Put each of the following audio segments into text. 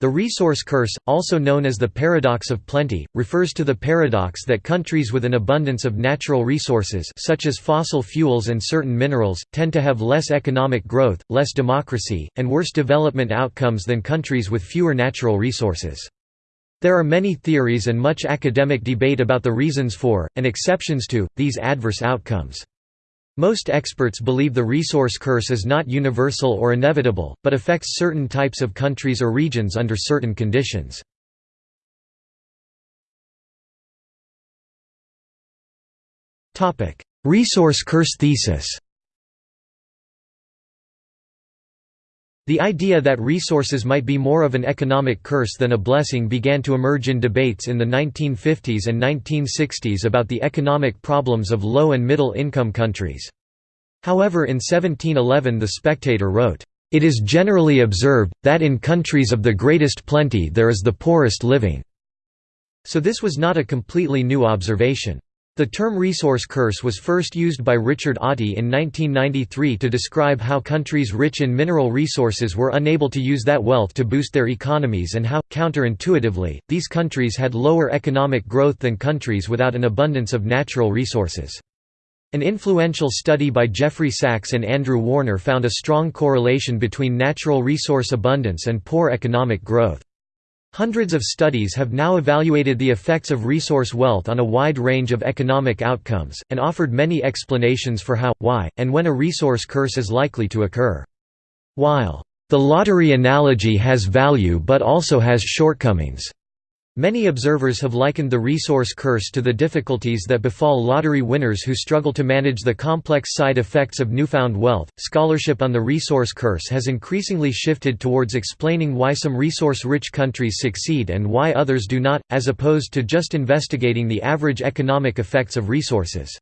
The resource curse, also known as the paradox of plenty, refers to the paradox that countries with an abundance of natural resources such as fossil fuels and certain minerals, tend to have less economic growth, less democracy, and worse development outcomes than countries with fewer natural resources. There are many theories and much academic debate about the reasons for, and exceptions to, these adverse outcomes. Most experts believe the resource curse is not universal or inevitable, but affects certain types of countries or regions under certain conditions. resource curse thesis The idea that resources might be more of an economic curse than a blessing began to emerge in debates in the 1950s and 1960s about the economic problems of low and middle income countries. However in 1711 The Spectator wrote, "...it is generally observed, that in countries of the greatest plenty there is the poorest living." So this was not a completely new observation. The term resource curse was first used by Richard Auty in 1993 to describe how countries rich in mineral resources were unable to use that wealth to boost their economies and how, counterintuitively, these countries had lower economic growth than countries without an abundance of natural resources. An influential study by Jeffrey Sachs and Andrew Warner found a strong correlation between natural resource abundance and poor economic growth. Hundreds of studies have now evaluated the effects of resource wealth on a wide range of economic outcomes, and offered many explanations for how, why, and when a resource curse is likely to occur. While, "...the lottery analogy has value but also has shortcomings," Many observers have likened the resource curse to the difficulties that befall lottery winners who struggle to manage the complex side effects of newfound wealth. Scholarship on the resource curse has increasingly shifted towards explaining why some resource rich countries succeed and why others do not, as opposed to just investigating the average economic effects of resources.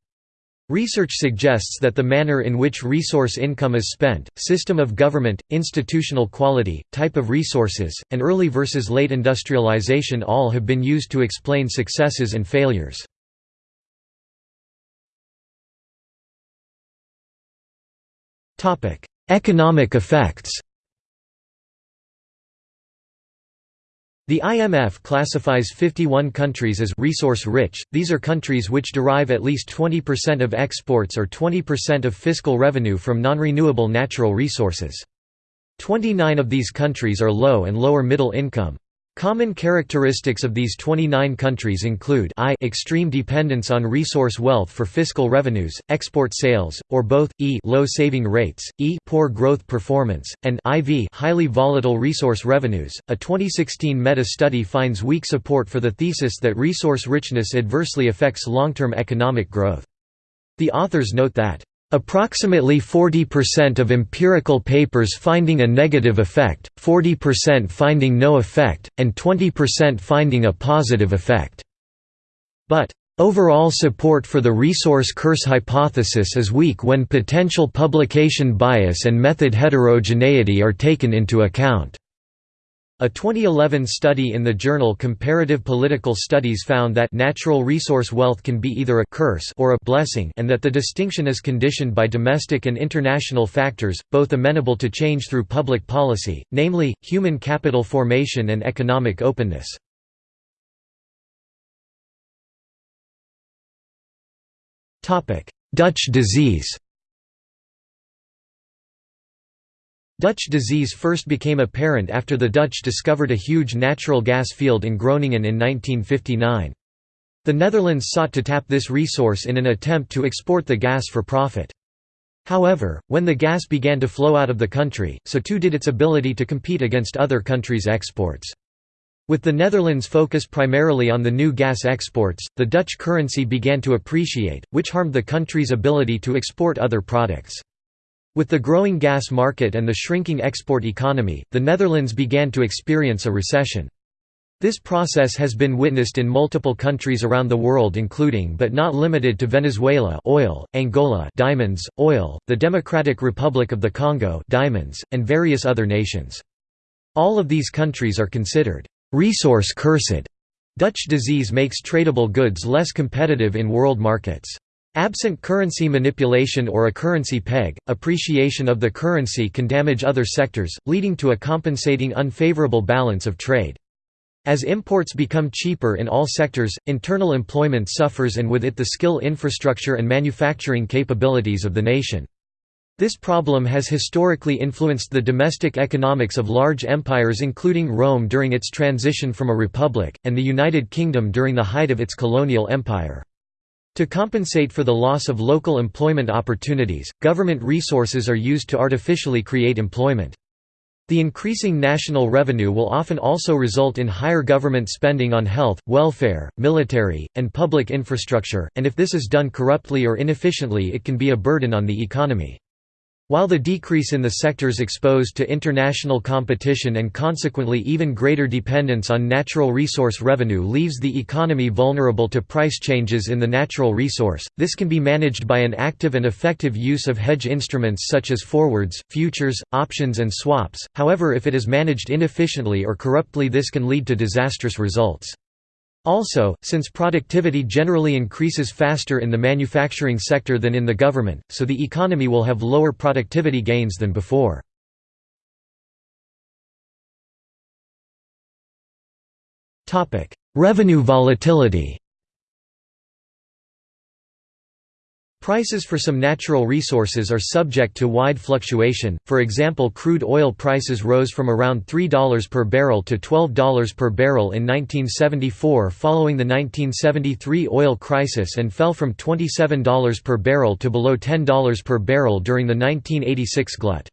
Research suggests that the manner in which resource income is spent, system of government, institutional quality, type of resources, and early versus late industrialization all have been used to explain successes and failures. Economic effects The IMF classifies 51 countries as resource-rich, these are countries which derive at least 20% of exports or 20% of fiscal revenue from non-renewable natural resources. 29 of these countries are low and lower middle income. Common characteristics of these 29 countries include I extreme dependence on resource wealth for fiscal revenues, export sales, or both, e low saving rates, e poor growth performance, and IV highly volatile resource revenues. A 2016 meta-study finds weak support for the thesis that resource richness adversely affects long-term economic growth. The authors note that Approximately 40% of empirical papers finding a negative effect, 40% finding no effect, and 20% finding a positive effect. But, Overall support for the resource curse hypothesis is weak when potential publication bias and method heterogeneity are taken into account. A 2011 study in the journal Comparative Political Studies found that natural resource wealth can be either a curse or a blessing and that the distinction is conditioned by domestic and international factors, both amenable to change through public policy, namely, human capital formation and economic openness. Dutch disease Dutch disease first became apparent after the Dutch discovered a huge natural gas field in Groningen in 1959. The Netherlands sought to tap this resource in an attempt to export the gas for profit. However, when the gas began to flow out of the country, so too did its ability to compete against other countries' exports. With the Netherlands focus primarily on the new gas exports, the Dutch currency began to appreciate, which harmed the country's ability to export other products. With the growing gas market and the shrinking export economy, the Netherlands began to experience a recession. This process has been witnessed in multiple countries around the world including but not limited to Venezuela oil, Angola diamonds, oil, the Democratic Republic of the Congo diamonds, and various other nations. All of these countries are considered resource cursed. Dutch disease makes tradable goods less competitive in world markets. Absent currency manipulation or a currency peg, appreciation of the currency can damage other sectors, leading to a compensating unfavorable balance of trade. As imports become cheaper in all sectors, internal employment suffers and with it the skill infrastructure and manufacturing capabilities of the nation. This problem has historically influenced the domestic economics of large empires including Rome during its transition from a republic, and the United Kingdom during the height of its colonial empire. To compensate for the loss of local employment opportunities, government resources are used to artificially create employment. The increasing national revenue will often also result in higher government spending on health, welfare, military, and public infrastructure, and if this is done corruptly or inefficiently it can be a burden on the economy. While the decrease in the sectors exposed to international competition and consequently even greater dependence on natural resource revenue leaves the economy vulnerable to price changes in the natural resource, this can be managed by an active and effective use of hedge instruments such as forwards, futures, options and swaps, however if it is managed inefficiently or corruptly this can lead to disastrous results. Also, since productivity generally increases faster in the manufacturing sector than in the government, so the economy will have lower productivity gains than before. Revenue volatility Prices for some natural resources are subject to wide fluctuation, for example crude oil prices rose from around $3 per barrel to $12 per barrel in 1974 following the 1973 oil crisis and fell from $27 per barrel to below $10 per barrel during the 1986 glut.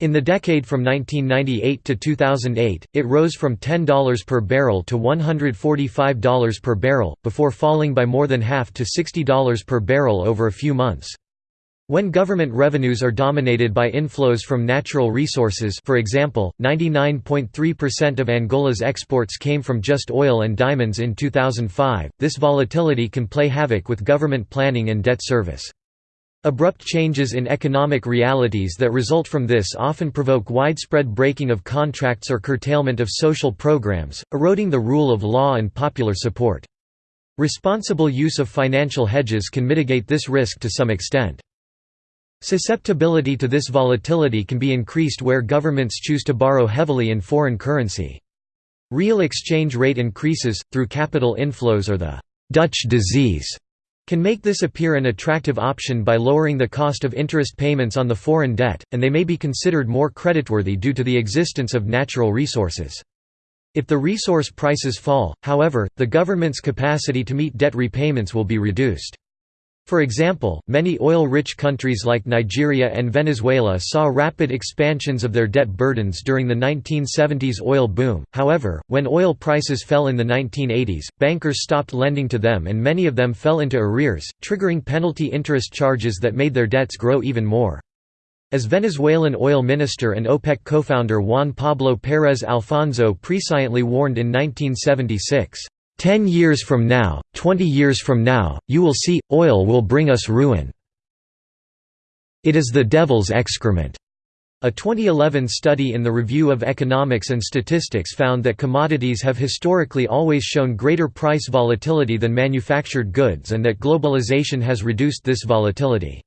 In the decade from 1998 to 2008, it rose from $10 per barrel to $145 per barrel, before falling by more than half to $60 per barrel over a few months. When government revenues are dominated by inflows from natural resources for example, 99.3% of Angola's exports came from just oil and diamonds in 2005, this volatility can play havoc with government planning and debt service. Abrupt changes in economic realities that result from this often provoke widespread breaking of contracts or curtailment of social programs, eroding the rule of law and popular support. Responsible use of financial hedges can mitigate this risk to some extent. Susceptibility to this volatility can be increased where governments choose to borrow heavily in foreign currency. Real exchange rate increases, through capital inflows or the «Dutch disease» can make this appear an attractive option by lowering the cost of interest payments on the foreign debt, and they may be considered more creditworthy due to the existence of natural resources. If the resource prices fall, however, the government's capacity to meet debt repayments will be reduced. For example, many oil-rich countries like Nigeria and Venezuela saw rapid expansions of their debt burdens during the 1970s oil boom, however, when oil prices fell in the 1980s, bankers stopped lending to them and many of them fell into arrears, triggering penalty interest charges that made their debts grow even more. As Venezuelan oil minister and OPEC co-founder Juan Pablo Pérez Alfonso presciently warned in 1976, Ten years from now, twenty years from now, you will see, oil will bring us ruin. It is the devil's excrement. A 2011 study in the Review of Economics and Statistics found that commodities have historically always shown greater price volatility than manufactured goods and that globalization has reduced this volatility.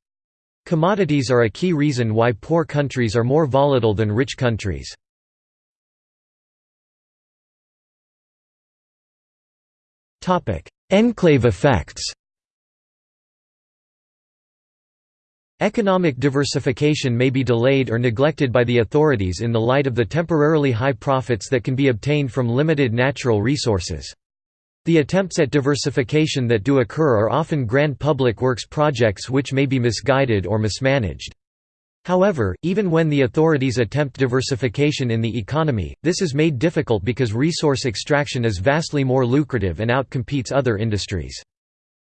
Commodities are a key reason why poor countries are more volatile than rich countries. Enclave effects Economic diversification may be delayed or neglected by the authorities in the light of the temporarily high profits that can be obtained from limited natural resources. The attempts at diversification that do occur are often grand public works projects which may be misguided or mismanaged. However, even when the authorities attempt diversification in the economy, this is made difficult because resource extraction is vastly more lucrative and outcompetes other industries.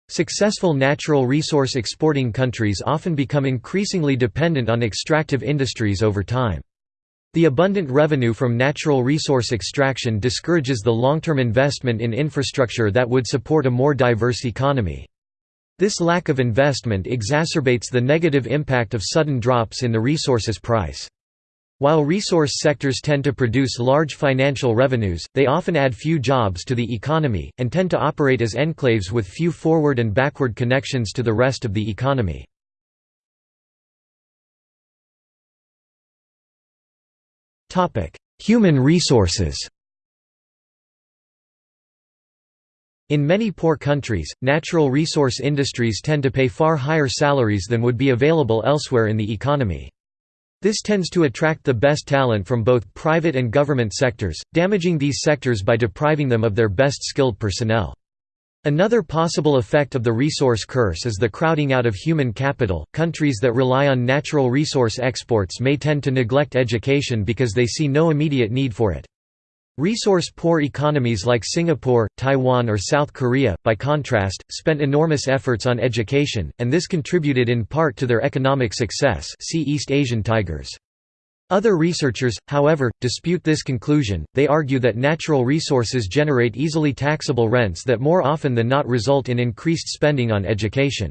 Successful natural resource exporting countries often become increasingly dependent on extractive industries over time. The abundant revenue from natural resource extraction discourages the long-term investment in infrastructure that would support a more diverse economy. This lack of investment exacerbates the negative impact of sudden drops in the resource's price. While resource sectors tend to produce large financial revenues, they often add few jobs to the economy, and tend to operate as enclaves with few forward and backward connections to the rest of the economy. Human resources In many poor countries, natural resource industries tend to pay far higher salaries than would be available elsewhere in the economy. This tends to attract the best talent from both private and government sectors, damaging these sectors by depriving them of their best skilled personnel. Another possible effect of the resource curse is the crowding out of human capital. Countries that rely on natural resource exports may tend to neglect education because they see no immediate need for it. Resource-poor economies like Singapore, Taiwan or South Korea, by contrast, spent enormous efforts on education, and this contributed in part to their economic success see East Asian tigers. Other researchers, however, dispute this conclusion, they argue that natural resources generate easily taxable rents that more often than not result in increased spending on education.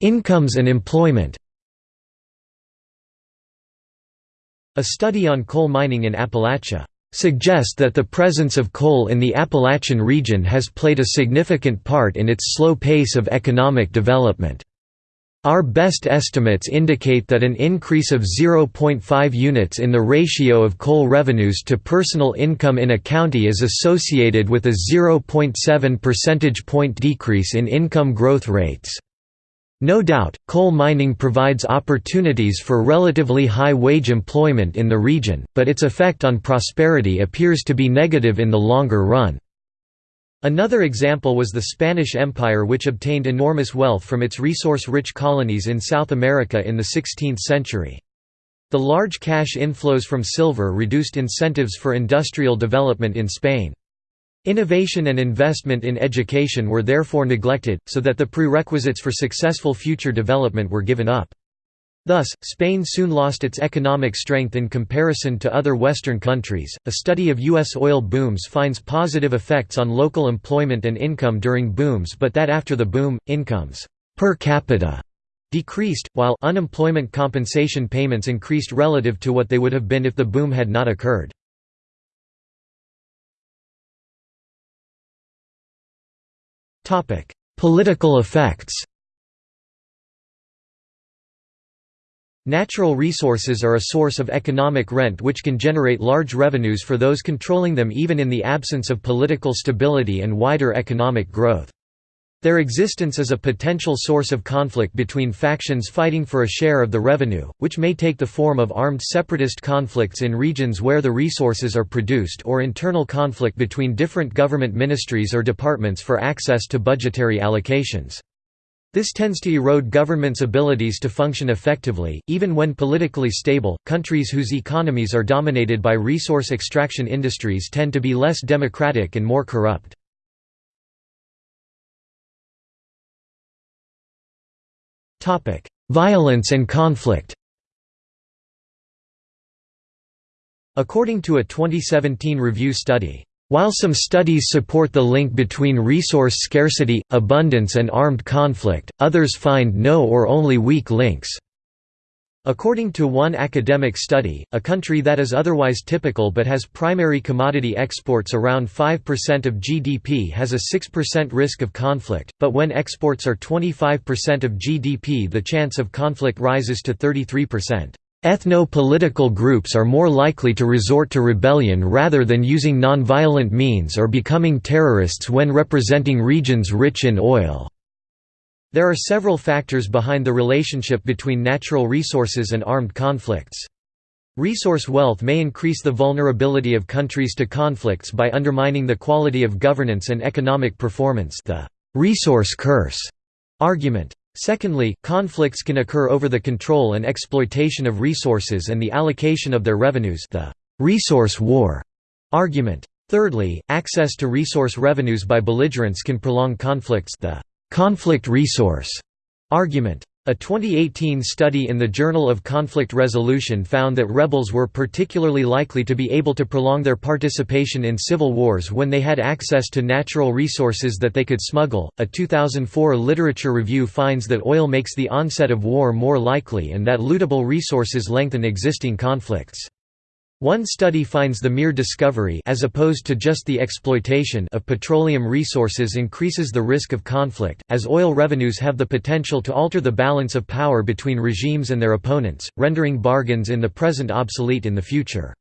Incomes and employment A study on coal mining in Appalachia suggests that the presence of coal in the Appalachian region has played a significant part in its slow pace of economic development. Our best estimates indicate that an increase of 0.5 units in the ratio of coal revenues to personal income in a county is associated with a 0.7 percentage point decrease in income growth rates. No doubt, coal mining provides opportunities for relatively high wage employment in the region, but its effect on prosperity appears to be negative in the longer run. Another example was the Spanish Empire which obtained enormous wealth from its resource-rich colonies in South America in the 16th century. The large cash inflows from silver reduced incentives for industrial development in Spain. Innovation and investment in education were therefore neglected, so that the prerequisites for successful future development were given up. Thus, Spain soon lost its economic strength in comparison to other Western countries. A study of U.S. oil booms finds positive effects on local employment and income during booms, but that after the boom, incomes per capita decreased, while unemployment compensation payments increased relative to what they would have been if the boom had not occurred. Topic: Political effects. Natural resources are a source of economic rent which can generate large revenues for those controlling them even in the absence of political stability and wider economic growth. Their existence is a potential source of conflict between factions fighting for a share of the revenue, which may take the form of armed separatist conflicts in regions where the resources are produced or internal conflict between different government ministries or departments for access to budgetary allocations. This tends to erode governments' abilities to function effectively, even when politically stable. Countries whose economies are dominated by resource extraction industries tend to be less democratic and more corrupt. Violence and conflict According to a 2017 review study, while some studies support the link between resource scarcity, abundance and armed conflict, others find no or only weak links. According to one academic study, a country that is otherwise typical but has primary commodity exports around 5% of GDP has a 6% risk of conflict, but when exports are 25% of GDP the chance of conflict rises to 33%. Ethno-political groups are more likely to resort to rebellion rather than using nonviolent means or becoming terrorists when representing regions rich in oil. There are several factors behind the relationship between natural resources and armed conflicts. Resource wealth may increase the vulnerability of countries to conflicts by undermining the quality of governance and economic performance the resource curse argument. Secondly, conflicts can occur over the control and exploitation of resources and the allocation of their revenues the resource war argument. Thirdly, access to resource revenues by belligerents can prolong conflicts the conflict resource argument. A 2018 study in the Journal of Conflict Resolution found that rebels were particularly likely to be able to prolong their participation in civil wars when they had access to natural resources that they could smuggle. A 2004 literature review finds that oil makes the onset of war more likely and that lootable resources lengthen existing conflicts. One study finds the mere discovery as opposed to just the exploitation of petroleum resources increases the risk of conflict, as oil revenues have the potential to alter the balance of power between regimes and their opponents, rendering bargains in the present obsolete in the future.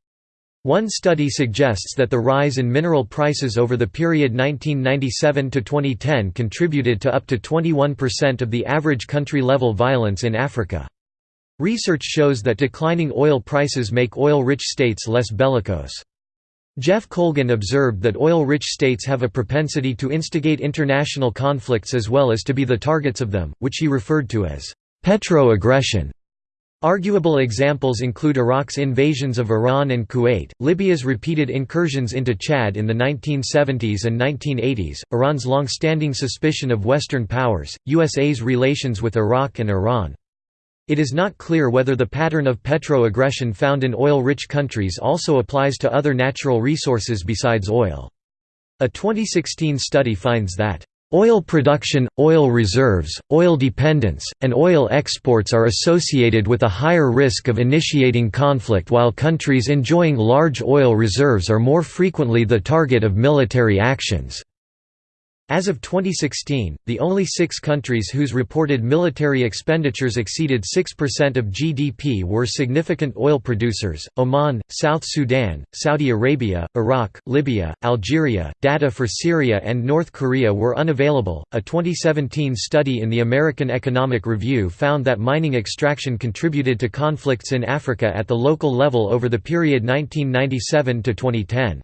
One study suggests that the rise in mineral prices over the period 1997 to 2010 contributed to up to 21% of the average country-level violence in Africa. Research shows that declining oil prices make oil-rich states less bellicose. Jeff Colgan observed that oil-rich states have a propensity to instigate international conflicts as well as to be the targets of them, which he referred to as petro-aggression. Arguable examples include Iraq's invasions of Iran and Kuwait, Libya's repeated incursions into Chad in the 1970s and 1980s, Iran's long-standing suspicion of Western powers, USA's relations with Iraq and Iran. It is not clear whether the pattern of petro-aggression found in oil-rich countries also applies to other natural resources besides oil. A 2016 study finds that Oil production, oil reserves, oil dependence, and oil exports are associated with a higher risk of initiating conflict while countries enjoying large oil reserves are more frequently the target of military actions. As of 2016, the only six countries whose reported military expenditures exceeded 6% of GDP were significant oil producers Oman, South Sudan, Saudi Arabia, Iraq, Libya, Algeria. Data for Syria and North Korea were unavailable. A 2017 study in the American Economic Review found that mining extraction contributed to conflicts in Africa at the local level over the period 1997 to 2010.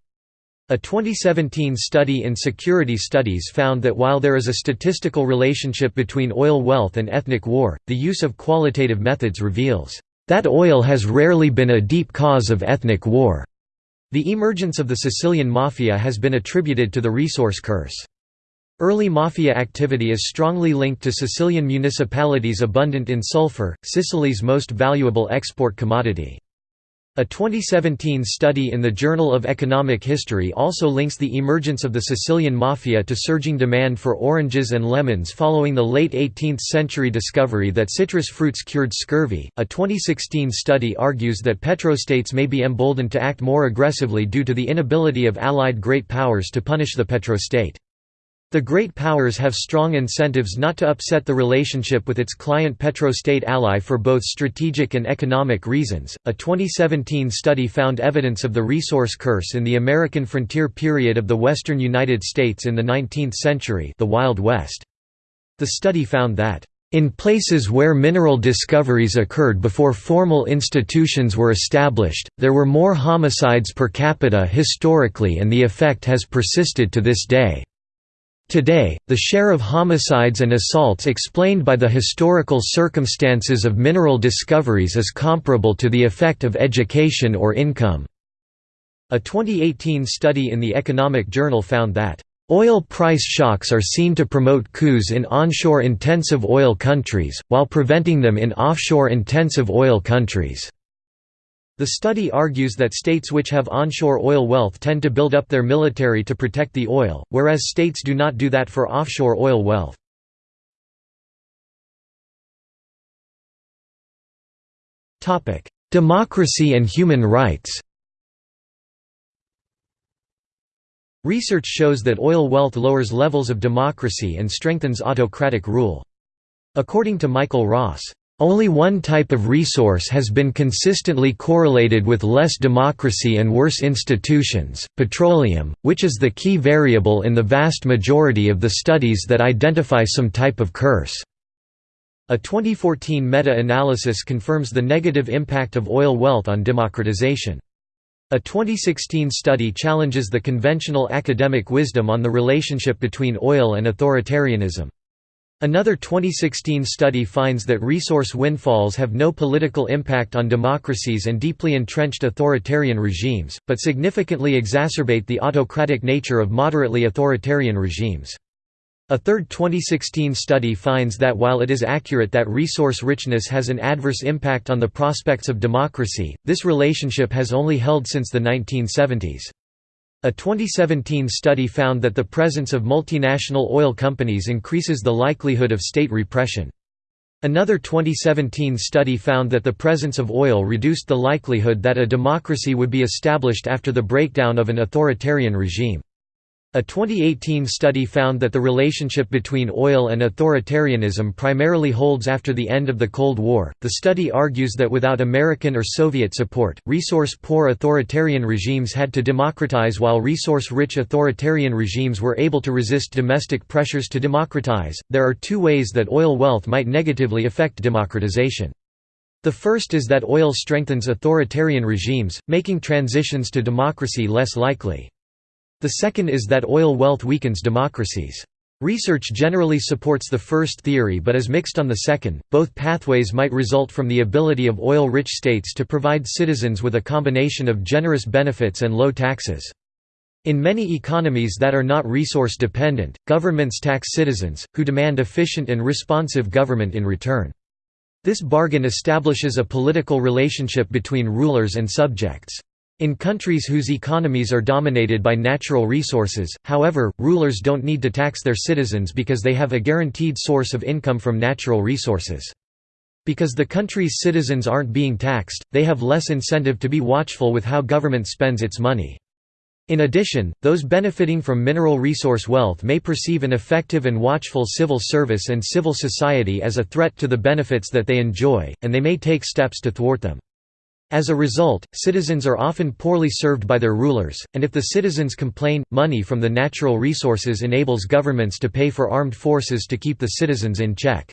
A 2017 study in Security Studies found that while there is a statistical relationship between oil wealth and ethnic war, the use of qualitative methods reveals that oil has rarely been a deep cause of ethnic war. The emergence of the Sicilian Mafia has been attributed to the resource curse. Early mafia activity is strongly linked to Sicilian municipalities abundant in sulfur, Sicily's most valuable export commodity. A 2017 study in the Journal of Economic History also links the emergence of the Sicilian Mafia to surging demand for oranges and lemons following the late 18th century discovery that citrus fruits cured scurvy. A 2016 study argues that petrostates may be emboldened to act more aggressively due to the inability of Allied great powers to punish the petrostate. The great powers have strong incentives not to upset the relationship with its client petrostate ally for both strategic and economic reasons. A 2017 study found evidence of the resource curse in the American frontier period of the western United States in the 19th century, the Wild West. The study found that in places where mineral discoveries occurred before formal institutions were established, there were more homicides per capita historically and the effect has persisted to this day. Today, the share of homicides and assaults explained by the historical circumstances of mineral discoveries is comparable to the effect of education or income. A 2018 study in the Economic Journal found that Oil price shocks are seen to promote coups in onshore intensive oil countries, while preventing them in offshore intensive oil countries. The study argues that states which have onshore oil wealth tend to build up their military to protect the oil, whereas states do not do that for offshore oil wealth. Democracy and human rights Research shows that oil wealth lowers levels of democracy and strengthens autocratic rule. According to Michael Ross, only one type of resource has been consistently correlated with less democracy and worse institutions, petroleum, which is the key variable in the vast majority of the studies that identify some type of curse. A 2014 meta-analysis confirms the negative impact of oil wealth on democratization. A 2016 study challenges the conventional academic wisdom on the relationship between oil and authoritarianism. Another 2016 study finds that resource windfalls have no political impact on democracies and deeply entrenched authoritarian regimes, but significantly exacerbate the autocratic nature of moderately authoritarian regimes. A third 2016 study finds that while it is accurate that resource richness has an adverse impact on the prospects of democracy, this relationship has only held since the 1970s. A 2017 study found that the presence of multinational oil companies increases the likelihood of state repression. Another 2017 study found that the presence of oil reduced the likelihood that a democracy would be established after the breakdown of an authoritarian regime. A 2018 study found that the relationship between oil and authoritarianism primarily holds after the end of the Cold War. The study argues that without American or Soviet support, resource poor authoritarian regimes had to democratize while resource rich authoritarian regimes were able to resist domestic pressures to democratize. There are two ways that oil wealth might negatively affect democratization. The first is that oil strengthens authoritarian regimes, making transitions to democracy less likely. The second is that oil wealth weakens democracies. Research generally supports the first theory but is mixed on the second. Both pathways might result from the ability of oil rich states to provide citizens with a combination of generous benefits and low taxes. In many economies that are not resource dependent, governments tax citizens, who demand efficient and responsive government in return. This bargain establishes a political relationship between rulers and subjects. In countries whose economies are dominated by natural resources, however, rulers don't need to tax their citizens because they have a guaranteed source of income from natural resources. Because the country's citizens aren't being taxed, they have less incentive to be watchful with how government spends its money. In addition, those benefiting from mineral resource wealth may perceive an effective and watchful civil service and civil society as a threat to the benefits that they enjoy, and they may take steps to thwart them. As a result, citizens are often poorly served by their rulers, and if the citizens complain, money from the natural resources enables governments to pay for armed forces to keep the citizens in check.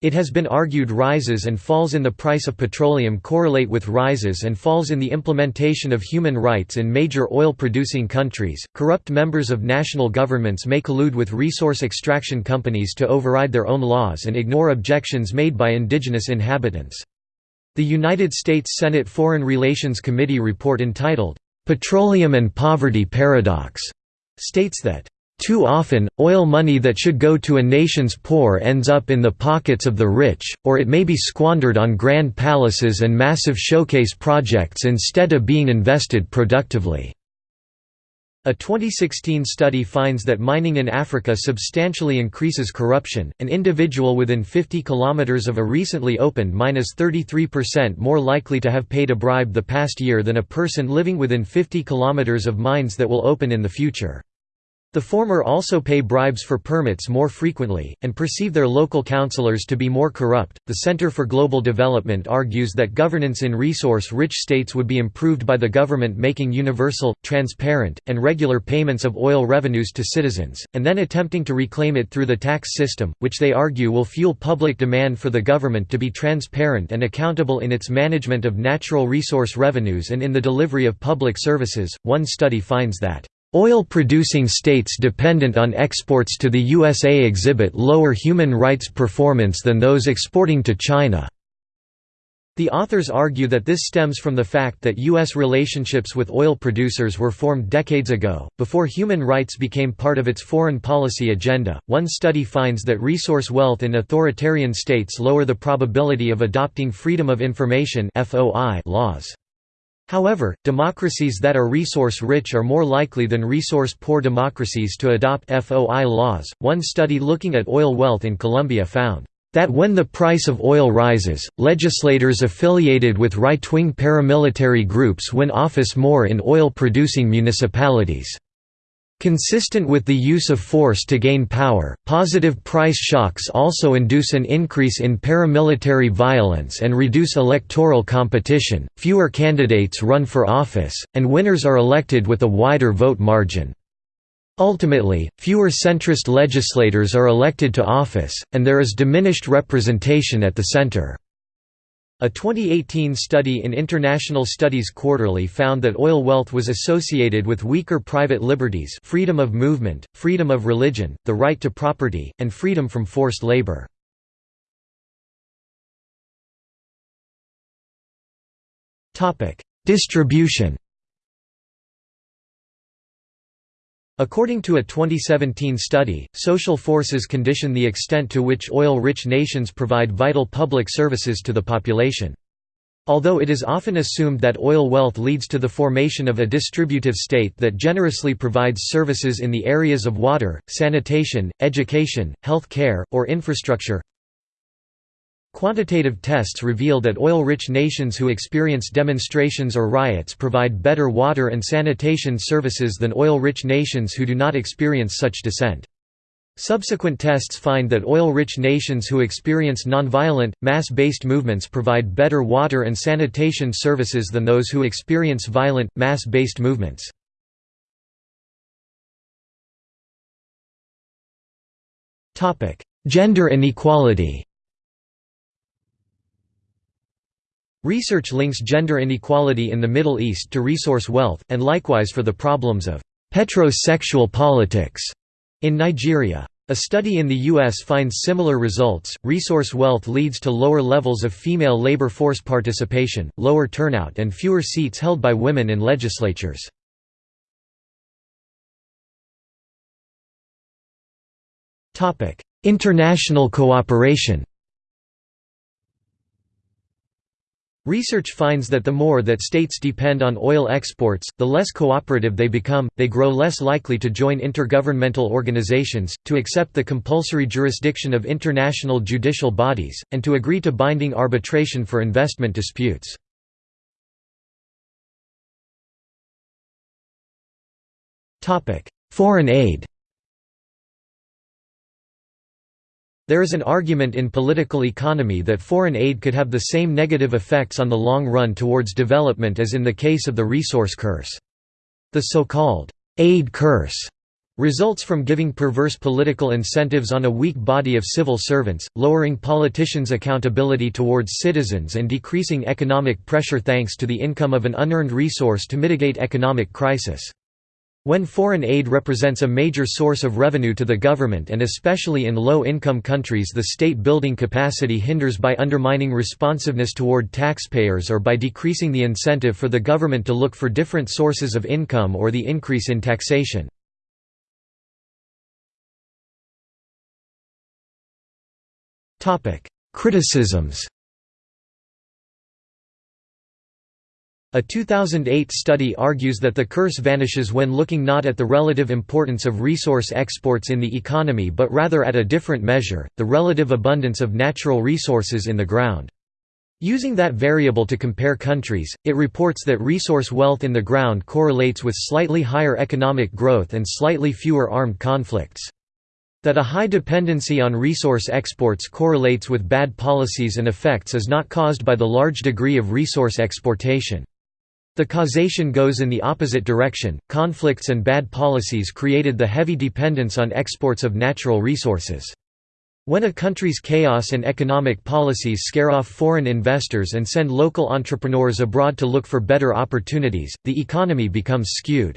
It has been argued rises and falls in the price of petroleum correlate with rises and falls in the implementation of human rights in major oil producing countries. Corrupt members of national governments may collude with resource extraction companies to override their own laws and ignore objections made by indigenous inhabitants. The United States Senate Foreign Relations Committee report entitled, "'Petroleum and Poverty Paradox' states that, "...too often, oil money that should go to a nation's poor ends up in the pockets of the rich, or it may be squandered on grand palaces and massive showcase projects instead of being invested productively." A 2016 study finds that mining in Africa substantially increases corruption. An individual within 50 kilometers of a recently opened mine is 33% more likely to have paid a bribe the past year than a person living within 50 kilometers of mines that will open in the future. The former also pay bribes for permits more frequently, and perceive their local councillors to be more corrupt. The Center for Global Development argues that governance in resource rich states would be improved by the government making universal, transparent, and regular payments of oil revenues to citizens, and then attempting to reclaim it through the tax system, which they argue will fuel public demand for the government to be transparent and accountable in its management of natural resource revenues and in the delivery of public services. One study finds that Oil-producing states dependent on exports to the USA exhibit lower human rights performance than those exporting to China. The authors argue that this stems from the fact that U.S. relationships with oil producers were formed decades ago, before human rights became part of its foreign policy agenda. One study finds that resource wealth in authoritarian states lower the probability of adopting Freedom of Information laws. However, democracies that are resource-rich are more likely than resource-poor democracies to adopt FOI laws. One study looking at oil wealth in Colombia found that when the price of oil rises, legislators affiliated with right-wing paramilitary groups win office more in oil-producing municipalities. Consistent with the use of force to gain power, positive price shocks also induce an increase in paramilitary violence and reduce electoral competition, fewer candidates run for office, and winners are elected with a wider vote margin. Ultimately, fewer centrist legislators are elected to office, and there is diminished representation at the center. A 2018 study in International Studies Quarterly found that oil wealth was associated with weaker private liberties freedom of movement, freedom of religion, the right to property, and freedom from forced labor. Distribution According to a 2017 study, social forces condition the extent to which oil-rich nations provide vital public services to the population. Although it is often assumed that oil wealth leads to the formation of a distributive state that generously provides services in the areas of water, sanitation, education, health care, or infrastructure, Quantitative tests reveal that oil-rich nations who experience demonstrations or riots provide better water and sanitation services than oil-rich nations who do not experience such dissent. Subsequent tests find that oil-rich nations who experience nonviolent, mass-based movements provide better water and sanitation services than those who experience violent, mass-based movements. Gender inequality Research links gender inequality in the Middle East to resource wealth, and likewise for the problems of «petrosexual politics» in Nigeria. A study in the U.S. finds similar results. Resource wealth leads to lower levels of female labor force participation, lower turnout, and fewer seats held by women in legislatures. International cooperation Research finds that the more that states depend on oil exports, the less cooperative they become, they grow less likely to join intergovernmental organizations, to accept the compulsory jurisdiction of international judicial bodies, and to agree to binding arbitration for investment disputes. Foreign aid There is an argument in political economy that foreign aid could have the same negative effects on the long run towards development as in the case of the resource curse. The so-called aid curse results from giving perverse political incentives on a weak body of civil servants, lowering politicians' accountability towards citizens and decreasing economic pressure thanks to the income of an unearned resource to mitigate economic crisis. When foreign aid represents a major source of revenue to the government and especially in low-income countries the state-building capacity hinders by undermining responsiveness toward taxpayers or by decreasing the incentive for the government to look for different sources of income or the increase in taxation. Criticisms A 2008 study argues that the curse vanishes when looking not at the relative importance of resource exports in the economy but rather at a different measure, the relative abundance of natural resources in the ground. Using that variable to compare countries, it reports that resource wealth in the ground correlates with slightly higher economic growth and slightly fewer armed conflicts. That a high dependency on resource exports correlates with bad policies and effects is not caused by the large degree of resource exportation. The causation goes in the opposite direction, conflicts and bad policies created the heavy dependence on exports of natural resources. When a country's chaos and economic policies scare off foreign investors and send local entrepreneurs abroad to look for better opportunities, the economy becomes skewed.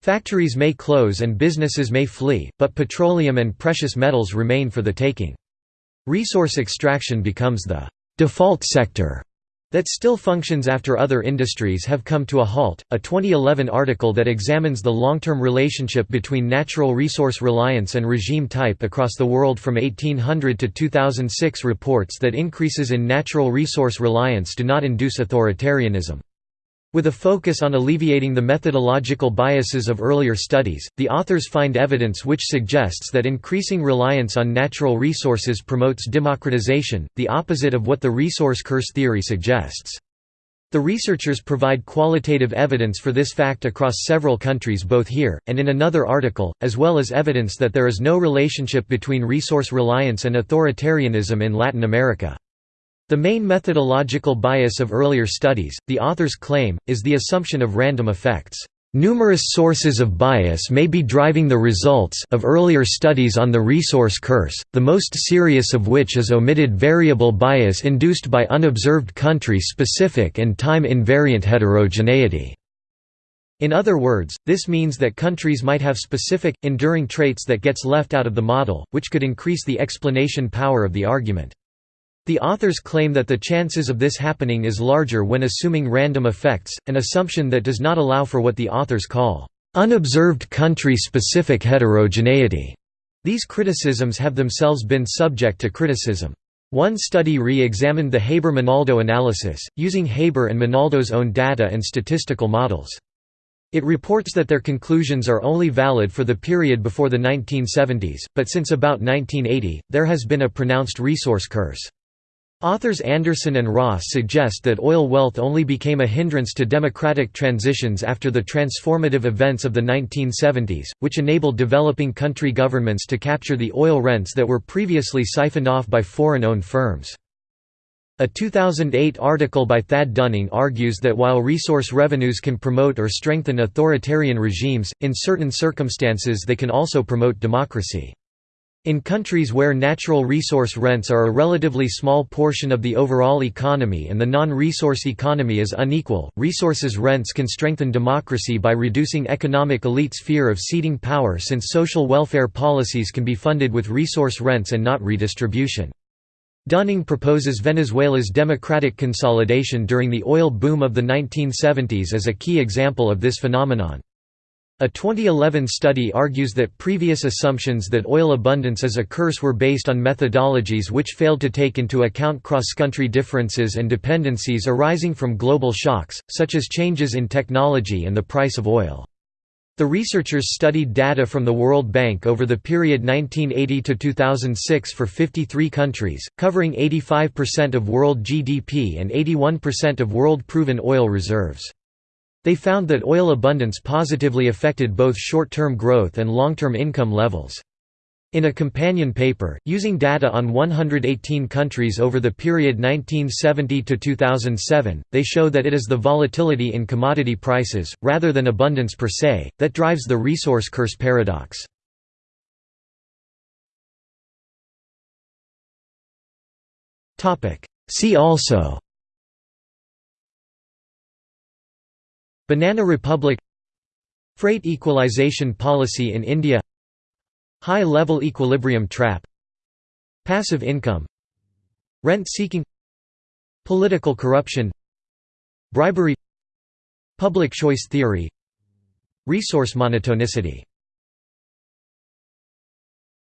Factories may close and businesses may flee, but petroleum and precious metals remain for the taking. Resource extraction becomes the default sector that still functions after other industries have come to a halt. A 2011 article that examines the long term relationship between natural resource reliance and regime type across the world from 1800 to 2006 reports that increases in natural resource reliance do not induce authoritarianism. With a focus on alleviating the methodological biases of earlier studies, the authors find evidence which suggests that increasing reliance on natural resources promotes democratization, the opposite of what the resource curse theory suggests. The researchers provide qualitative evidence for this fact across several countries both here, and in another article, as well as evidence that there is no relationship between resource reliance and authoritarianism in Latin America. The main methodological bias of earlier studies, the authors claim, is the assumption of random effects. Numerous sources of bias may be driving the results of earlier studies on the resource curse, the most serious of which is omitted variable bias induced by unobserved country-specific and time-invariant heterogeneity. In other words, this means that countries might have specific, enduring traits that gets left out of the model, which could increase the explanation power of the argument. The authors claim that the chances of this happening is larger when assuming random effects, an assumption that does not allow for what the authors call unobserved country-specific heterogeneity. These criticisms have themselves been subject to criticism. One study re-examined the Haber-Menaldo analysis, using Haber and Menaldo's own data and statistical models. It reports that their conclusions are only valid for the period before the 1970s, but since about 1980, there has been a pronounced resource curse. Authors Andersen and Ross suggest that oil wealth only became a hindrance to democratic transitions after the transformative events of the 1970s, which enabled developing country governments to capture the oil rents that were previously siphoned off by foreign-owned firms. A 2008 article by Thad Dunning argues that while resource revenues can promote or strengthen authoritarian regimes, in certain circumstances they can also promote democracy. In countries where natural resource rents are a relatively small portion of the overall economy and the non-resource economy is unequal, resources rents can strengthen democracy by reducing economic elites' fear of ceding power since social welfare policies can be funded with resource rents and not redistribution. Dunning proposes Venezuela's democratic consolidation during the oil boom of the 1970s as a key example of this phenomenon. A 2011 study argues that previous assumptions that oil abundance is a curse were based on methodologies which failed to take into account cross-country differences and dependencies arising from global shocks, such as changes in technology and the price of oil. The researchers studied data from the World Bank over the period 1980 to 2006 for 53 countries, covering 85% of world GDP and 81% of world proven oil reserves. They found that oil abundance positively affected both short-term growth and long-term income levels. In a companion paper, using data on 118 countries over the period 1970 to 2007, they show that it is the volatility in commodity prices, rather than abundance per se, that drives the resource curse paradox. See also Banana Republic Freight equalization policy in India High-level equilibrium trap Passive income Rent-seeking Political corruption Bribery Public choice theory Resource monotonicity